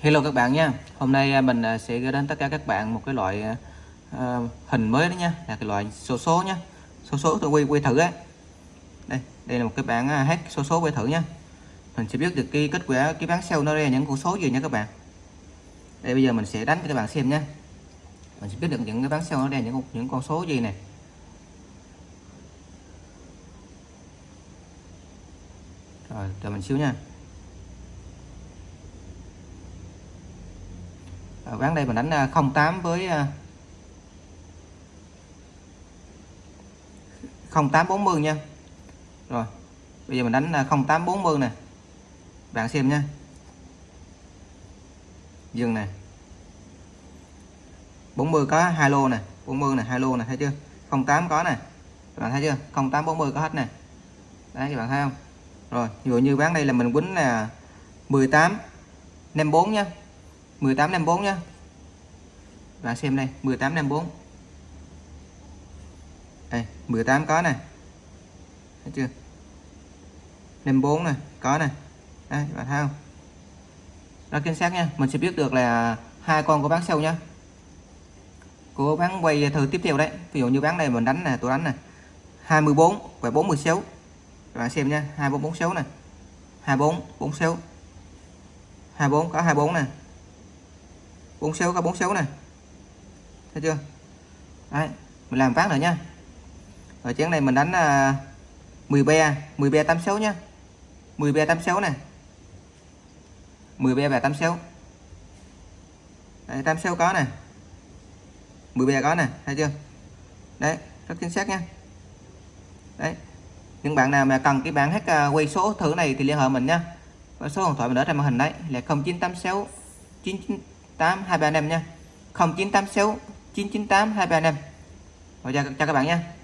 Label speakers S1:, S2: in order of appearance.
S1: Hello các bạn nha. Hôm nay à, mình à, sẽ gửi đến tất cả các bạn một cái loại uh, hình mới đó nha. Là cái loại số số nha số số tôi quay quay thử ấy. Đây đây là một cái bản hát số số quay thử nha mình sẽ biết được cái kết quả cái bán sale nó ra những con số gì nha các bạn. Đây bây giờ mình sẽ đánh cho các bạn xem nha. Mình sẽ biết được những cái bán sale nó ra những những con số gì này rồi chờ mình xíu nha. Ván đây mình đánh à, 08 với à, 0840 nha. Rồi, bây giờ mình đánh à, 0840 nè. Bạn xem nha. Dừng nè. 40 có hai lô nè 40 nè, hai lô nè, thấy chưa? 08 có nè. Các bạn thấy chưa? 0840 có hết nè. Đấy, các bạn thấy không? Rồi dụ như bán đây là mình quýnh là 18 54 nha. 1854 nhá. Bạn xem đây 1854 đây 18 có này thấy chưa? 54 này có này đây bạn thấy không? Rất chính xác nha. Mình sẽ biết được là hai con của bác sâu nhá. Của bán quay thử tiếp theo đấy. Ví dụ như bán này mình đánh là tôi đánh này 24 và 46 các bạn xem nha 2446 này 24 46 24 có 24 này 46 có 46 này. Thấy chưa? Đấy mình làm phát nữa nha. Ở chén này mình đánh à, uh, 10 be 10 be 86 nhá. 10 be 86 này. 10 be và 86 đấy, 86 có này. 10 be có này thấy chưa? Đấy rất chính xác nha. Đấy những bạn nào mà cần cái bản hát à, quay số thử này thì liên hệ mình nha. Và số điện thoại mình ở trên màn hình đấy là 0986 99 998 235 nha. 0986 998 235 rồi chào, chào các bạn nha.